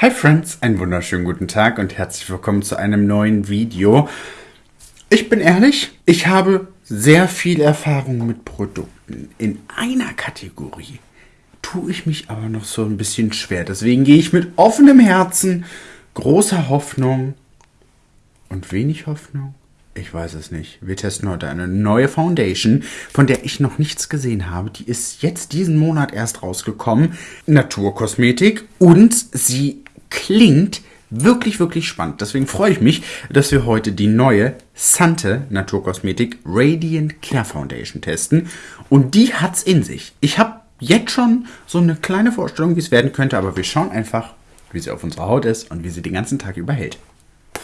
Hi Friends, einen wunderschönen guten Tag und herzlich willkommen zu einem neuen Video. Ich bin ehrlich, ich habe sehr viel Erfahrung mit Produkten. In einer Kategorie tue ich mich aber noch so ein bisschen schwer. Deswegen gehe ich mit offenem Herzen, großer Hoffnung und wenig Hoffnung. Ich weiß es nicht. Wir testen heute eine neue Foundation, von der ich noch nichts gesehen habe. Die ist jetzt diesen Monat erst rausgekommen. Naturkosmetik und sie klingt wirklich, wirklich spannend. Deswegen freue ich mich, dass wir heute die neue Sante Naturkosmetik Radiant Care Foundation testen. Und die hat's in sich. Ich habe jetzt schon so eine kleine Vorstellung, wie es werden könnte, aber wir schauen einfach, wie sie auf unserer Haut ist und wie sie den ganzen Tag überhält.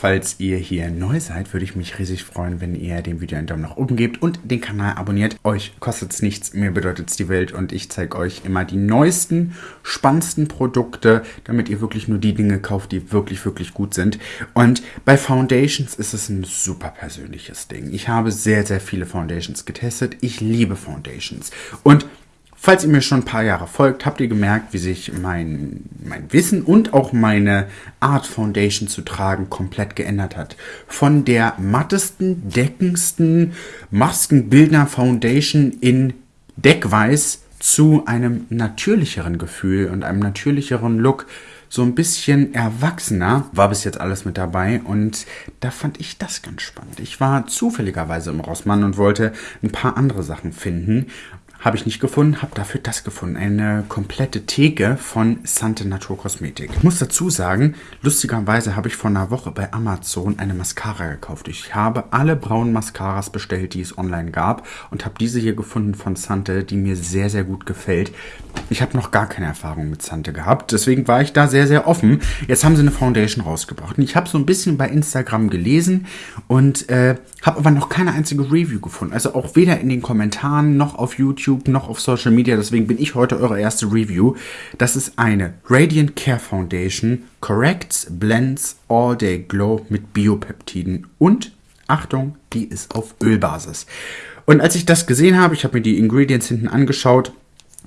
Falls ihr hier neu seid, würde ich mich riesig freuen, wenn ihr dem Video einen Daumen nach oben gebt und den Kanal abonniert. Euch kostet es nichts, mir bedeutet es die Welt und ich zeige euch immer die neuesten, spannendsten Produkte, damit ihr wirklich nur die Dinge kauft, die wirklich, wirklich gut sind. Und bei Foundations ist es ein super persönliches Ding. Ich habe sehr, sehr viele Foundations getestet. Ich liebe Foundations. Und Falls ihr mir schon ein paar Jahre folgt, habt ihr gemerkt, wie sich mein, mein Wissen und auch meine Art Foundation zu tragen komplett geändert hat. Von der mattesten, deckendsten Maskenbildner Foundation in Deckweiß zu einem natürlicheren Gefühl und einem natürlicheren Look. So ein bisschen erwachsener war bis jetzt alles mit dabei und da fand ich das ganz spannend. Ich war zufälligerweise im Rossmann und wollte ein paar andere Sachen finden habe ich nicht gefunden, habe dafür das gefunden. Eine komplette Theke von Sante Naturkosmetik. Ich muss dazu sagen, lustigerweise habe ich vor einer Woche bei Amazon eine Mascara gekauft. Ich habe alle braunen Mascaras bestellt, die es online gab und habe diese hier gefunden von Sante, die mir sehr, sehr gut gefällt. Ich habe noch gar keine Erfahrung mit Sante gehabt, deswegen war ich da sehr, sehr offen. Jetzt haben sie eine Foundation rausgebracht und ich habe so ein bisschen bei Instagram gelesen und äh, habe aber noch keine einzige Review gefunden. Also auch weder in den Kommentaren noch auf YouTube YouTube noch auf Social Media. Deswegen bin ich heute eure erste Review. Das ist eine Radiant Care Foundation Corrects Blends All Day Glow mit Biopeptiden. Und Achtung, die ist auf Ölbasis. Und als ich das gesehen habe, ich habe mir die Ingredients hinten angeschaut,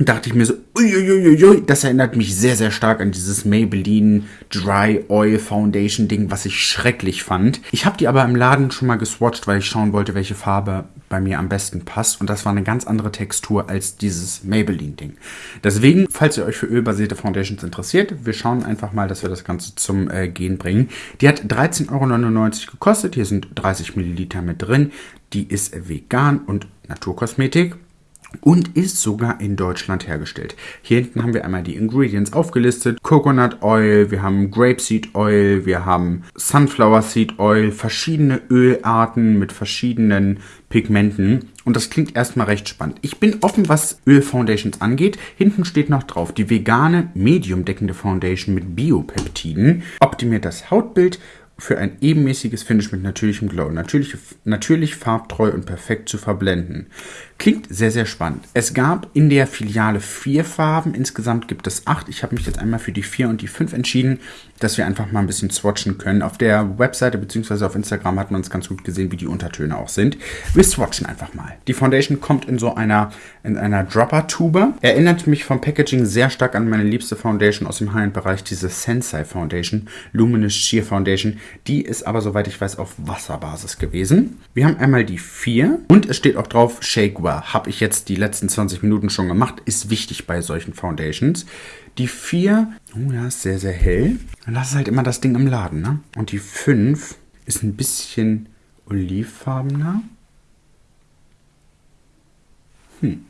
dachte ich mir so, uiuiuiui, das erinnert mich sehr, sehr stark an dieses Maybelline Dry Oil Foundation Ding, was ich schrecklich fand. Ich habe die aber im Laden schon mal geswatcht, weil ich schauen wollte, welche Farbe bei mir am besten passt. Und das war eine ganz andere Textur als dieses Maybelline Ding. Deswegen, falls ihr euch für ölbasierte Foundations interessiert, wir schauen einfach mal, dass wir das Ganze zum äh, Gehen bringen. Die hat 13,99 Euro gekostet. Hier sind 30 Milliliter mit drin. Die ist vegan und Naturkosmetik und ist sogar in Deutschland hergestellt. Hier hinten haben wir einmal die Ingredients aufgelistet. Coconut Oil, wir haben Grapeseed Oil, wir haben Sunflower Seed Oil, verschiedene Ölarten mit verschiedenen Pigmenten. Und das klingt erstmal recht spannend. Ich bin offen, was Ölfoundations angeht. Hinten steht noch drauf, die vegane Medium deckende Foundation mit Biopeptiden optimiert das Hautbild für ein ebenmäßiges Finish mit natürlichem Glow. Natürlich, natürlich farbtreu und perfekt zu verblenden. Klingt sehr, sehr spannend. Es gab in der Filiale vier Farben. Insgesamt gibt es acht. Ich habe mich jetzt einmal für die vier und die fünf entschieden, dass wir einfach mal ein bisschen swatchen können. Auf der Webseite bzw. auf Instagram hat man es ganz gut gesehen, wie die Untertöne auch sind. Wir swatchen einfach mal. Die Foundation kommt in so einer, in einer Dropper-Tube. Erinnert mich vom Packaging sehr stark an meine liebste Foundation aus dem High-End-Bereich, diese Sensei Foundation, Luminous Sheer Foundation. Die ist aber, soweit ich weiß, auf Wasserbasis gewesen. Wir haben einmal die vier und es steht auch drauf Shake Well. Habe ich jetzt die letzten 20 Minuten schon gemacht. Ist wichtig bei solchen Foundations. Die 4, oh ja, ist sehr, sehr hell. Das ist halt immer das Ding im Laden, ne? Und die 5 ist ein bisschen olivfarbener. Hm.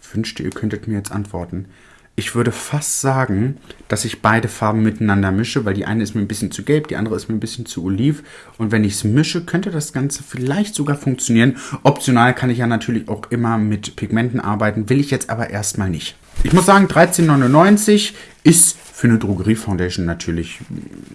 Ich wünschte, ihr könntet mir jetzt antworten. Ich würde fast sagen, dass ich beide Farben miteinander mische, weil die eine ist mir ein bisschen zu gelb, die andere ist mir ein bisschen zu oliv. Und wenn ich es mische, könnte das Ganze vielleicht sogar funktionieren. Optional kann ich ja natürlich auch immer mit Pigmenten arbeiten, will ich jetzt aber erstmal nicht. Ich muss sagen, 13,99 ist für eine Drogerie-Foundation natürlich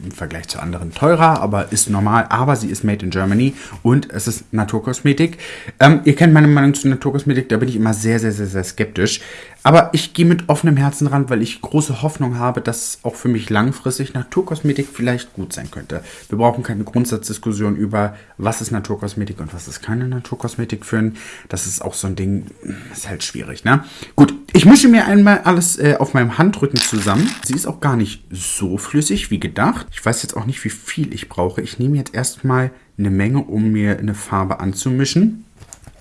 im Vergleich zu anderen teurer, aber ist normal. Aber sie ist made in Germany und es ist Naturkosmetik. Ähm, ihr kennt meine Meinung zu Naturkosmetik, da bin ich immer sehr, sehr, sehr, sehr skeptisch. Aber ich gehe mit offenem Herzen ran, weil ich große Hoffnung habe, dass auch für mich langfristig Naturkosmetik vielleicht gut sein könnte. Wir brauchen keine Grundsatzdiskussion über, was ist Naturkosmetik und was ist keine Naturkosmetik führen. Das ist auch so ein Ding, ist halt schwierig, ne? Gut, ich mische mir einmal alles äh, auf meinem Handrücken zusammen an. Sie ist auch gar nicht so flüssig wie gedacht. Ich weiß jetzt auch nicht, wie viel ich brauche. Ich nehme jetzt erstmal eine Menge, um mir eine Farbe anzumischen.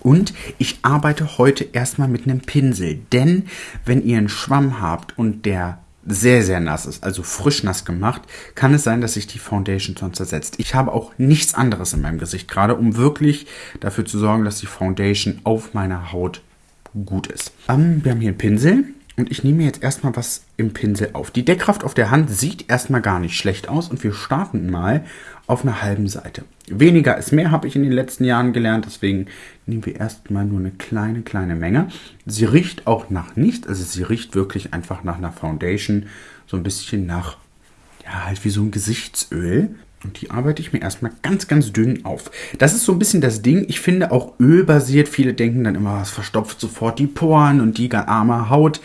Und ich arbeite heute erstmal mit einem Pinsel, denn wenn ihr einen Schwamm habt und der sehr, sehr nass ist, also frisch nass gemacht, kann es sein, dass sich die Foundation sonst zersetzt. Ich habe auch nichts anderes in meinem Gesicht gerade, um wirklich dafür zu sorgen, dass die Foundation auf meiner Haut gut ist. Um, wir haben hier einen Pinsel und ich nehme jetzt erstmal was im Pinsel auf. Die Deckkraft auf der Hand sieht erstmal gar nicht schlecht aus und wir starten mal auf einer halben Seite. Weniger ist mehr, habe ich in den letzten Jahren gelernt, deswegen nehmen wir erstmal nur eine kleine, kleine Menge. Sie riecht auch nach nichts, also sie riecht wirklich einfach nach einer Foundation, so ein bisschen nach, ja, halt wie so ein Gesichtsöl. Und die arbeite ich mir erstmal ganz, ganz dünn auf. Das ist so ein bisschen das Ding. Ich finde auch ölbasiert. Viele denken dann immer, es verstopft sofort die Poren und die arme Haut.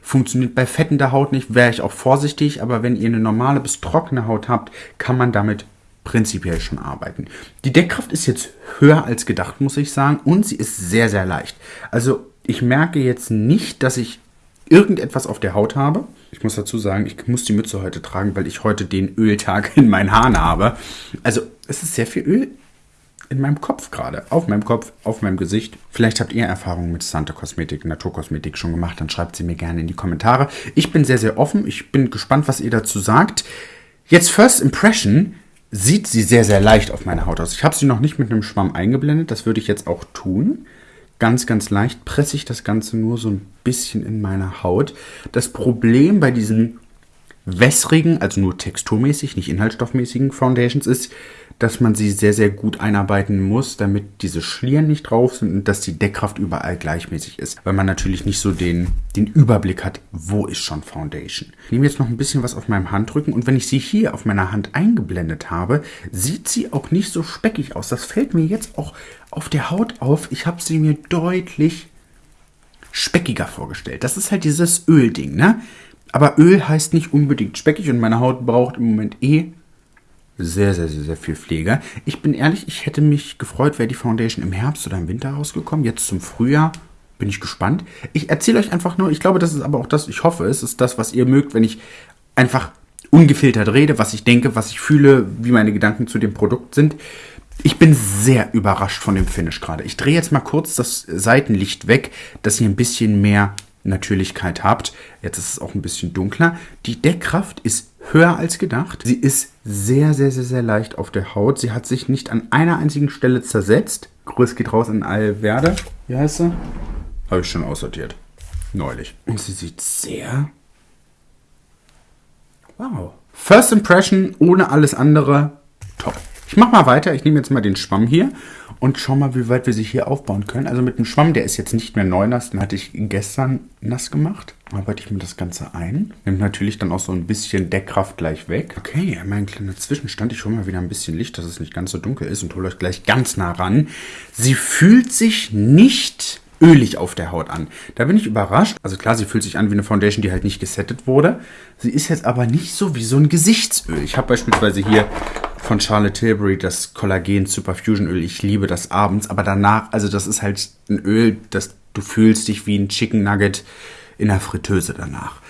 Funktioniert bei fettender Haut nicht, wäre ich auch vorsichtig. Aber wenn ihr eine normale bis trockene Haut habt, kann man damit prinzipiell schon arbeiten. Die Deckkraft ist jetzt höher als gedacht, muss ich sagen. Und sie ist sehr, sehr leicht. Also ich merke jetzt nicht, dass ich irgendetwas auf der Haut habe. Ich muss dazu sagen, ich muss die Mütze heute tragen, weil ich heute den Öltag in meinen Haaren habe. Also es ist sehr viel Öl in meinem Kopf gerade. Auf meinem Kopf, auf meinem Gesicht. Vielleicht habt ihr Erfahrungen mit Santa Kosmetik, Naturkosmetik schon gemacht, dann schreibt sie mir gerne in die Kommentare. Ich bin sehr, sehr offen. Ich bin gespannt, was ihr dazu sagt. Jetzt First Impression sieht sie sehr, sehr leicht auf meiner Haut aus. Ich habe sie noch nicht mit einem Schwamm eingeblendet. Das würde ich jetzt auch tun. Ganz, ganz leicht presse ich das Ganze nur so ein bisschen in meine Haut. Das Problem bei diesen wässrigen, also nur texturmäßig, nicht inhaltsstoffmäßigen Foundations ist, dass man sie sehr, sehr gut einarbeiten muss, damit diese Schlieren nicht drauf sind und dass die Deckkraft überall gleichmäßig ist. Weil man natürlich nicht so den, den Überblick hat, wo ist schon Foundation. Ich nehme jetzt noch ein bisschen was auf meinem Handrücken und wenn ich sie hier auf meiner Hand eingeblendet habe, sieht sie auch nicht so speckig aus. Das fällt mir jetzt auch auf der Haut auf. Ich habe sie mir deutlich speckiger vorgestellt. Das ist halt dieses Ölding, ne? Aber Öl heißt nicht unbedingt speckig und meine Haut braucht im Moment eh sehr, sehr, sehr, sehr viel Pflege. Ich bin ehrlich, ich hätte mich gefreut, wäre die Foundation im Herbst oder im Winter rausgekommen. Jetzt zum Frühjahr bin ich gespannt. Ich erzähle euch einfach nur, ich glaube, das ist aber auch das, ich hoffe, es ist das, was ihr mögt, wenn ich einfach ungefiltert rede, was ich denke, was ich fühle, wie meine Gedanken zu dem Produkt sind. Ich bin sehr überrascht von dem Finish gerade. Ich drehe jetzt mal kurz das Seitenlicht weg, dass ihr ein bisschen mehr Natürlichkeit habt. Jetzt ist es auch ein bisschen dunkler. Die Deckkraft ist höher als gedacht. Sie ist sehr, sehr, sehr, sehr leicht auf der Haut. Sie hat sich nicht an einer einzigen Stelle zersetzt. Grüß geht raus an Alverde. Wie heißt sie? Habe ich schon aussortiert. Neulich. Und sie sieht sehr... Wow. First Impression ohne alles andere. Top. Ich mache mal weiter. Ich nehme jetzt mal den Schwamm hier und schau mal, wie weit wir sich hier aufbauen können. Also mit dem Schwamm, der ist jetzt nicht mehr neu nass, den hatte ich gestern nass gemacht. Arbeite ich mir das Ganze ein. Nimmt natürlich dann auch so ein bisschen Deckkraft gleich weg. Okay, mein kleiner Zwischenstand. Ich hole mal wieder ein bisschen Licht, dass es nicht ganz so dunkel ist und hole euch gleich ganz nah ran. Sie fühlt sich nicht ölig auf der Haut an. Da bin ich überrascht. Also klar, sie fühlt sich an wie eine Foundation, die halt nicht gesettet wurde. Sie ist jetzt aber nicht so wie so ein Gesichtsöl. Ich habe beispielsweise hier von Charlotte Tilbury das Kollagen Superfusion Öl. Ich liebe das abends, aber danach, also das ist halt ein Öl, das du fühlst dich wie ein Chicken Nugget in der Fritteuse danach.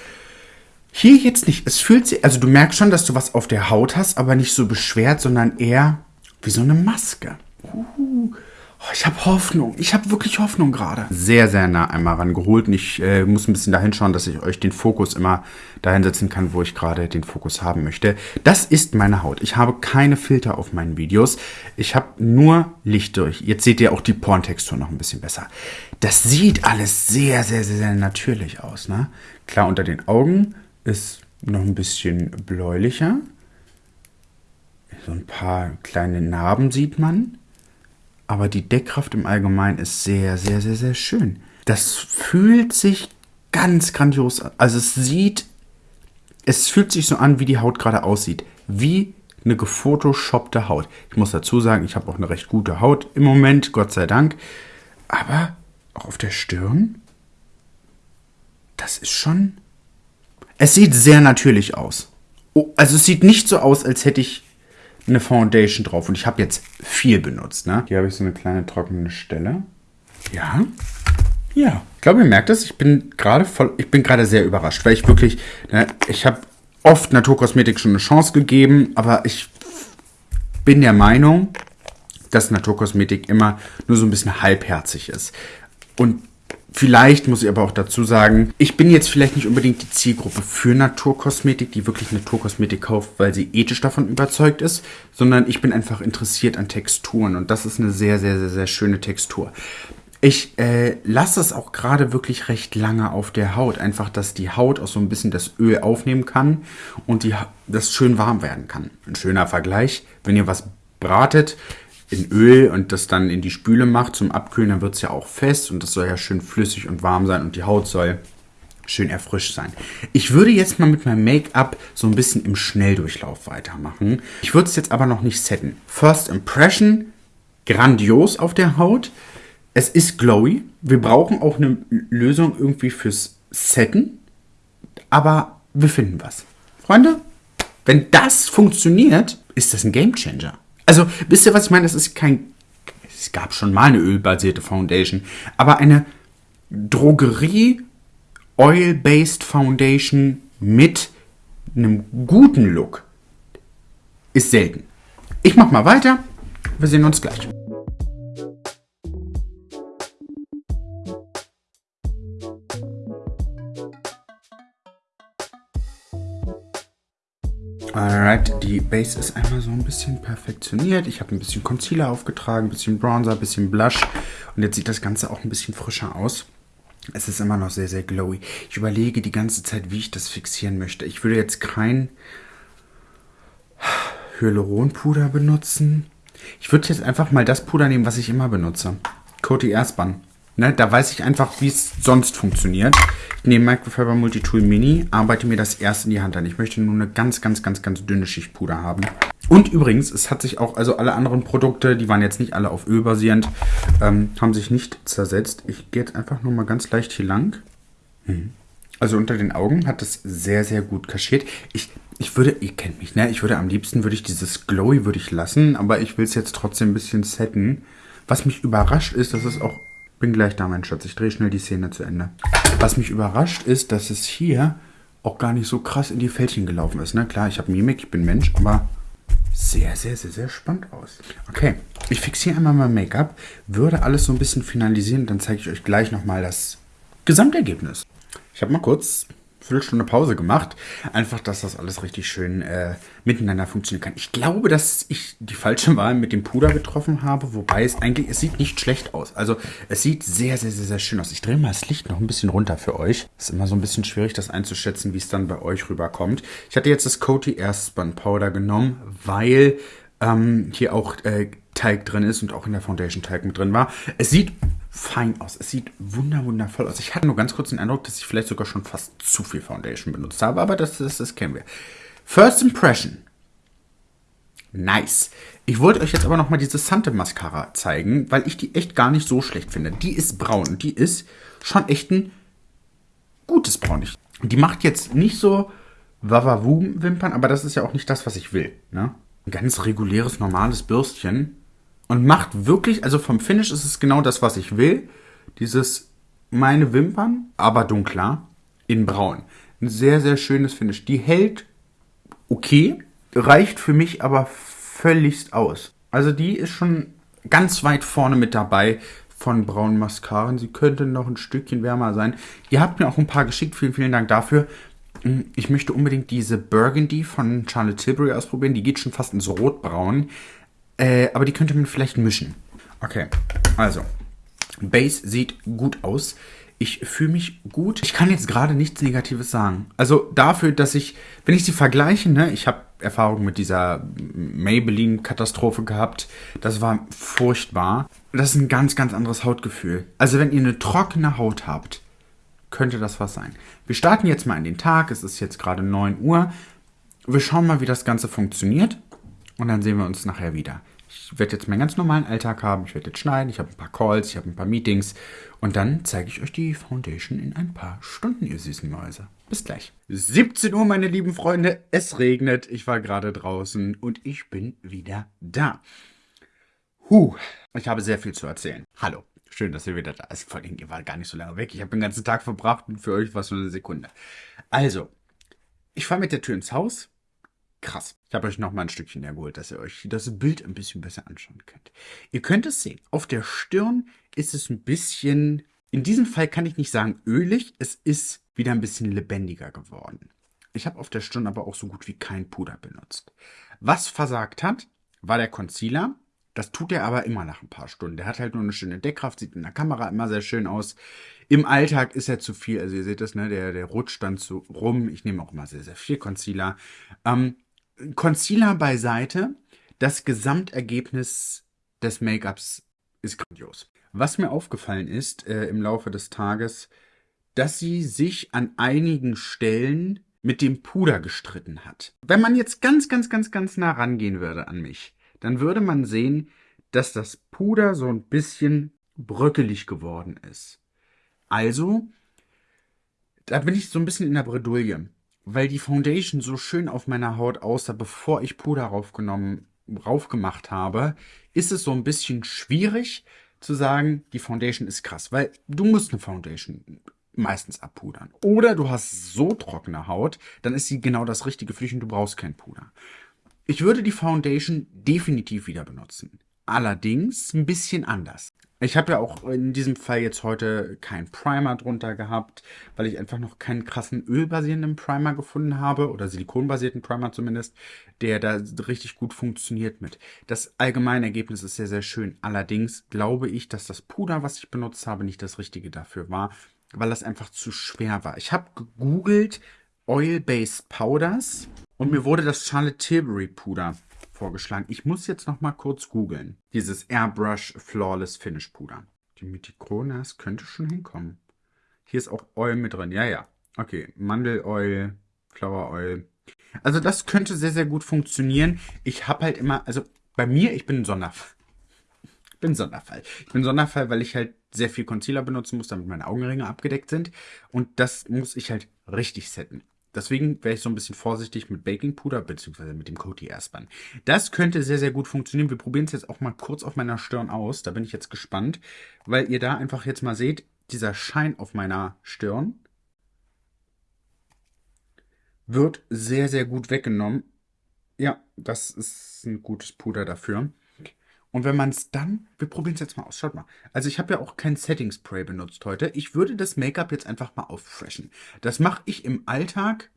Hier jetzt nicht. Es fühlt sich, also du merkst schon, dass du was auf der Haut hast, aber nicht so beschwert, sondern eher wie so eine Maske. Uh. Oh, ich habe Hoffnung. Ich habe wirklich Hoffnung gerade. Sehr, sehr nah einmal rangeholt. Und ich äh, muss ein bisschen dahin schauen, dass ich euch den Fokus immer dahin setzen kann, wo ich gerade den Fokus haben möchte. Das ist meine Haut. Ich habe keine Filter auf meinen Videos. Ich habe nur Licht durch. Jetzt seht ihr auch die Porntextur noch ein bisschen besser. Das sieht alles sehr, sehr, sehr, sehr natürlich aus. Ne? Klar, unter den Augen ist noch ein bisschen bläulicher. So ein paar kleine Narben sieht man. Aber die Deckkraft im Allgemeinen ist sehr, sehr, sehr, sehr schön. Das fühlt sich ganz grandios an. Also es sieht, es fühlt sich so an, wie die Haut gerade aussieht. Wie eine gefotoshoppte Haut. Ich muss dazu sagen, ich habe auch eine recht gute Haut im Moment, Gott sei Dank. Aber auch auf der Stirn, das ist schon... Es sieht sehr natürlich aus. Oh, also es sieht nicht so aus, als hätte ich eine Foundation drauf. Und ich habe jetzt viel benutzt. Ne? Hier habe ich so eine kleine trockene Stelle. Ja. Ja, ich glaube, ihr merkt es. Ich bin gerade voll, ich bin gerade sehr überrascht, weil ich wirklich, ne, ich habe oft Naturkosmetik schon eine Chance gegeben, aber ich bin der Meinung, dass Naturkosmetik immer nur so ein bisschen halbherzig ist. Und Vielleicht muss ich aber auch dazu sagen, ich bin jetzt vielleicht nicht unbedingt die Zielgruppe für Naturkosmetik, die wirklich Naturkosmetik kauft, weil sie ethisch davon überzeugt ist, sondern ich bin einfach interessiert an Texturen und das ist eine sehr, sehr, sehr, sehr schöne Textur. Ich äh, lasse es auch gerade wirklich recht lange auf der Haut, einfach, dass die Haut auch so ein bisschen das Öl aufnehmen kann und die, das schön warm werden kann. Ein schöner Vergleich, wenn ihr was bratet, in Öl und das dann in die Spüle macht zum Abkühlen, dann wird es ja auch fest und das soll ja schön flüssig und warm sein und die Haut soll schön erfrischt sein. Ich würde jetzt mal mit meinem Make-up so ein bisschen im Schnelldurchlauf weitermachen. Ich würde es jetzt aber noch nicht setten. First Impression, grandios auf der Haut. Es ist glowy. Wir brauchen auch eine Lösung irgendwie fürs Setten. Aber wir finden was. Freunde, wenn das funktioniert, ist das ein Game Changer. Also, wisst ihr, was ich meine? Das ist kein. Es gab schon mal eine ölbasierte Foundation, aber eine Drogerie Oil-Based Foundation mit einem guten Look ist selten. Ich mach mal weiter. Wir sehen uns gleich. Alright, die Base ist einmal so ein bisschen perfektioniert. Ich habe ein bisschen Concealer aufgetragen, ein bisschen Bronzer, ein bisschen Blush. Und jetzt sieht das Ganze auch ein bisschen frischer aus. Es ist immer noch sehr, sehr glowy. Ich überlege die ganze Zeit, wie ich das fixieren möchte. Ich würde jetzt kein Hyaluronpuder benutzen. Ich würde jetzt einfach mal das Puder nehmen, was ich immer benutze. Coty Airspan. Ne, da weiß ich einfach, wie es sonst funktioniert. Nehme Microfiber Multitool Mini, arbeite mir das erst in die Hand an. Ich möchte nur eine ganz, ganz, ganz, ganz dünne Schicht Puder haben. Und übrigens, es hat sich auch, also alle anderen Produkte, die waren jetzt nicht alle auf Öl basierend, ähm, haben sich nicht zersetzt. Ich gehe jetzt einfach nur mal ganz leicht hier lang. Mhm. Also unter den Augen hat es sehr, sehr gut kaschiert. Ich, ich würde, ihr kennt mich, ne? Ich würde am liebsten, würde ich dieses Glowy würde ich lassen, aber ich will es jetzt trotzdem ein bisschen setten. Was mich überrascht ist, dass es auch bin gleich da, mein Schatz. Ich drehe schnell die Szene zu Ende. Was mich überrascht ist, dass es hier auch gar nicht so krass in die Fältchen gelaufen ist. Ne? Klar, ich habe Mimik, ich bin Mensch, aber sehr, sehr, sehr, sehr spannend aus. Okay, ich fixiere einmal mein Make-up, würde alles so ein bisschen finalisieren, dann zeige ich euch gleich nochmal das Gesamtergebnis. Ich habe mal kurz Viertelstunde Pause gemacht. Einfach, dass das alles richtig schön äh, miteinander funktionieren kann. Ich glaube, dass ich die falsche Wahl mit dem Puder getroffen habe, wobei es eigentlich, es sieht nicht schlecht aus. Also es sieht sehr, sehr, sehr, sehr schön aus. Ich drehe mal das Licht noch ein bisschen runter für euch. Ist immer so ein bisschen schwierig, das einzuschätzen, wie es dann bei euch rüberkommt. Ich hatte jetzt das Coty Airspun Powder genommen, weil ähm, hier auch äh, Teig drin ist und auch in der Foundation Teig mit drin war. Es sieht fein aus. Es sieht wunder wundervoll aus. Ich hatte nur ganz kurz den Eindruck, dass ich vielleicht sogar schon fast zu viel Foundation benutzt habe, aber das, das, das kennen wir. First Impression. Nice. Ich wollte euch jetzt aber nochmal diese Sante Mascara zeigen, weil ich die echt gar nicht so schlecht finde. Die ist braun und die ist schon echt ein gutes Braun. Die macht jetzt nicht so Wawawum-Wimpern, aber das ist ja auch nicht das, was ich will. Ne? Ein ganz reguläres, normales Bürstchen und macht wirklich, also vom Finish ist es genau das, was ich will. Dieses meine Wimpern, aber dunkler, in braun. Ein sehr, sehr schönes Finish. Die hält okay, reicht für mich aber völligst aus. Also die ist schon ganz weit vorne mit dabei von braunen Mascaren. Sie könnte noch ein Stückchen wärmer sein. Ihr habt mir auch ein paar geschickt. Vielen, vielen Dank dafür. Ich möchte unbedingt diese Burgundy von Charlotte Tilbury ausprobieren. Die geht schon fast ins Rotbraun. Äh, aber die könnte man vielleicht mischen. Okay, also. Base sieht gut aus. Ich fühle mich gut. Ich kann jetzt gerade nichts Negatives sagen. Also dafür, dass ich, wenn ich sie vergleiche, ne, ich habe Erfahrung mit dieser Maybelline-Katastrophe gehabt. Das war furchtbar. Das ist ein ganz, ganz anderes Hautgefühl. Also wenn ihr eine trockene Haut habt, könnte das was sein. Wir starten jetzt mal in den Tag. Es ist jetzt gerade 9 Uhr. Wir schauen mal, wie das Ganze funktioniert. Und dann sehen wir uns nachher wieder. Ich werde jetzt meinen ganz normalen Alltag haben. Ich werde jetzt schneiden. Ich habe ein paar Calls, ich habe ein paar Meetings. Und dann zeige ich euch die Foundation in ein paar Stunden, ihr süßen Mäuse. Bis gleich. 17 Uhr, meine lieben Freunde. Es regnet. Ich war gerade draußen und ich bin wieder da. Huh, ich habe sehr viel zu erzählen. Hallo. Schön, dass ihr wieder da ist. Vor allem, ihr wart gar nicht so lange weg. Ich habe den ganzen Tag verbracht und für euch war es nur eine Sekunde. Also, ich fahre mit der Tür ins Haus. Krass. Ich habe euch noch mal ein Stückchen hergeholt, dass ihr euch das Bild ein bisschen besser anschauen könnt. Ihr könnt es sehen. Auf der Stirn ist es ein bisschen, in diesem Fall kann ich nicht sagen ölig, es ist wieder ein bisschen lebendiger geworden. Ich habe auf der Stirn aber auch so gut wie kein Puder benutzt. Was versagt hat, war der Concealer. Das tut er aber immer nach ein paar Stunden. Der hat halt nur eine schöne Deckkraft, sieht in der Kamera immer sehr schön aus. Im Alltag ist er zu viel. Also ihr seht das, ne? Der, der rutscht dann so rum. Ich nehme auch immer sehr, sehr viel Concealer. Ähm, Concealer beiseite. Das Gesamtergebnis des Make-ups ist grandios. Was mir aufgefallen ist äh, im Laufe des Tages, dass sie sich an einigen Stellen mit dem Puder gestritten hat. Wenn man jetzt ganz, ganz, ganz, ganz nah rangehen würde an mich, dann würde man sehen, dass das Puder so ein bisschen bröckelig geworden ist. Also, da bin ich so ein bisschen in der Bredouille, weil die Foundation so schön auf meiner Haut aussah, bevor ich Puder raufgenommen, raufgemacht habe, ist es so ein bisschen schwierig zu sagen, die Foundation ist krass, weil du musst eine Foundation meistens abpudern. Oder du hast so trockene Haut, dann ist sie genau das Richtige für dich und du brauchst kein Puder. Ich würde die Foundation definitiv wieder benutzen. Allerdings ein bisschen anders. Ich habe ja auch in diesem Fall jetzt heute keinen Primer drunter gehabt, weil ich einfach noch keinen krassen ölbasierenden Primer gefunden habe oder silikonbasierten Primer zumindest, der da richtig gut funktioniert mit. Das allgemeine Ergebnis ist sehr, sehr schön. Allerdings glaube ich, dass das Puder, was ich benutzt habe, nicht das Richtige dafür war weil das einfach zu schwer war. Ich habe gegoogelt Oil-Based Powders und mir wurde das Charlotte Tilbury Puder vorgeschlagen. Ich muss jetzt noch mal kurz googeln. Dieses Airbrush Flawless Finish Puder. Die Mythikronas könnte schon hinkommen. Hier ist auch Oil mit drin. Ja, ja. Okay, Mandeloil, Flower Oil. Also das könnte sehr, sehr gut funktionieren. Ich habe halt immer, also bei mir, ich bin ein Sonderfall bin Sonderfall. Ich bin Sonderfall, weil ich halt sehr viel Concealer benutzen muss, damit meine Augenringe abgedeckt sind. Und das muss ich halt richtig setten. Deswegen wäre ich so ein bisschen vorsichtig mit Bakingpuder bzw. mit dem Coty Airspan. Das könnte sehr, sehr gut funktionieren. Wir probieren es jetzt auch mal kurz auf meiner Stirn aus. Da bin ich jetzt gespannt, weil ihr da einfach jetzt mal seht, dieser Schein auf meiner Stirn wird sehr, sehr gut weggenommen. Ja, das ist ein gutes Puder dafür. Und wenn man es dann, wir probieren es jetzt mal aus, schaut mal. Also ich habe ja auch kein Setting Spray benutzt heute. Ich würde das Make-up jetzt einfach mal auffreshen. Das mache ich im Alltag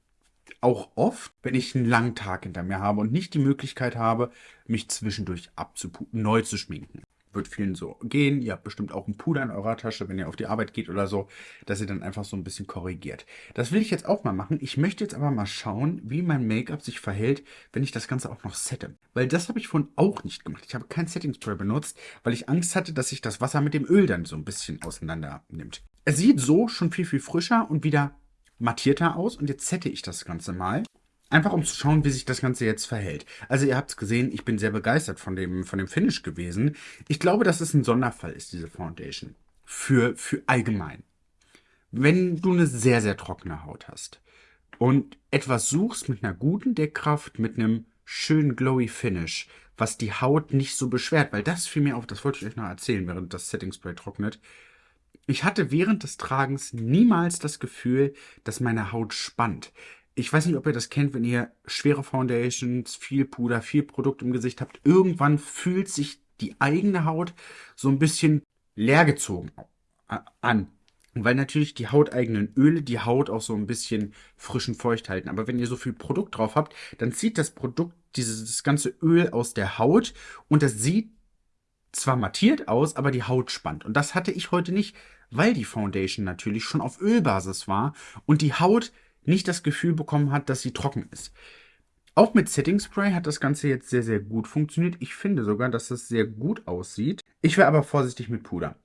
auch oft, wenn ich einen langen Tag hinter mir habe und nicht die Möglichkeit habe, mich zwischendurch abzuputen, neu zu schminken wird vielen so gehen. Ihr habt bestimmt auch einen Puder in eurer Tasche, wenn ihr auf die Arbeit geht oder so, dass ihr dann einfach so ein bisschen korrigiert. Das will ich jetzt auch mal machen. Ich möchte jetzt aber mal schauen, wie mein Make-up sich verhält, wenn ich das Ganze auch noch sette. Weil das habe ich vorhin auch nicht gemacht. Ich habe kein Setting Spray benutzt, weil ich Angst hatte, dass sich das Wasser mit dem Öl dann so ein bisschen auseinander nimmt. Es sieht so schon viel, viel frischer und wieder mattierter aus und jetzt sette ich das Ganze mal. Einfach um zu schauen, wie sich das Ganze jetzt verhält. Also ihr habt es gesehen, ich bin sehr begeistert von dem, von dem Finish gewesen. Ich glaube, dass es ein Sonderfall ist, diese Foundation. Für, für allgemein. Wenn du eine sehr, sehr trockene Haut hast und etwas suchst mit einer guten Deckkraft, mit einem schönen glowy Finish, was die Haut nicht so beschwert, weil das fiel mir auf, das wollte ich euch noch erzählen, während das Setting Spray trocknet. Ich hatte während des Tragens niemals das Gefühl, dass meine Haut spannt ich weiß nicht, ob ihr das kennt, wenn ihr schwere Foundations, viel Puder, viel Produkt im Gesicht habt. Irgendwann fühlt sich die eigene Haut so ein bisschen leergezogen an. Weil natürlich die hauteigenen Öle die Haut auch so ein bisschen frisch und feucht halten. Aber wenn ihr so viel Produkt drauf habt, dann zieht das Produkt dieses ganze Öl aus der Haut und das sieht zwar mattiert aus, aber die Haut spannt. Und das hatte ich heute nicht, weil die Foundation natürlich schon auf Ölbasis war und die Haut nicht das Gefühl bekommen hat, dass sie trocken ist. Auch mit Setting Spray hat das Ganze jetzt sehr, sehr gut funktioniert. Ich finde sogar, dass es sehr gut aussieht. Ich wäre aber vorsichtig mit Puder.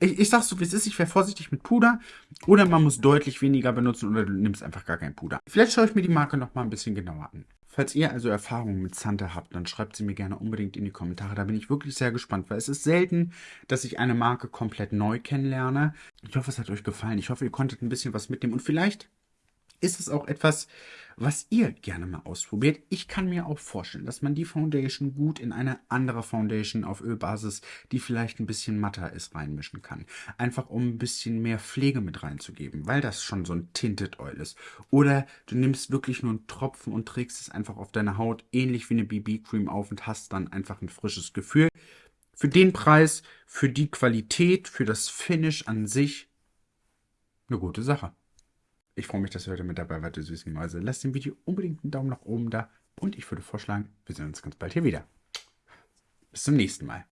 Ich, ich sag's so, wie es ist, ich wäre vorsichtig mit Puder. Oder man muss deutlich weniger benutzen oder du nimmst einfach gar kein Puder. Vielleicht schaue ich mir die Marke noch mal ein bisschen genauer an. Falls ihr also Erfahrungen mit Santa habt, dann schreibt sie mir gerne unbedingt in die Kommentare. Da bin ich wirklich sehr gespannt, weil es ist selten, dass ich eine Marke komplett neu kennenlerne. Ich hoffe, es hat euch gefallen. Ich hoffe, ihr konntet ein bisschen was mitnehmen und vielleicht ist es auch etwas, was ihr gerne mal ausprobiert. Ich kann mir auch vorstellen, dass man die Foundation gut in eine andere Foundation auf Ölbasis, die vielleicht ein bisschen matter ist, reinmischen kann. Einfach um ein bisschen mehr Pflege mit reinzugeben, weil das schon so ein Tinted Oil ist. Oder du nimmst wirklich nur einen Tropfen und trägst es einfach auf deine Haut, ähnlich wie eine BB-Cream auf und hast dann einfach ein frisches Gefühl. Für den Preis, für die Qualität, für das Finish an sich, eine gute Sache. Ich freue mich, dass ihr heute mit dabei wart, ihr süßen Mäuse. Lasst dem Video unbedingt einen Daumen nach oben da und ich würde vorschlagen, wir sehen uns ganz bald hier wieder. Bis zum nächsten Mal.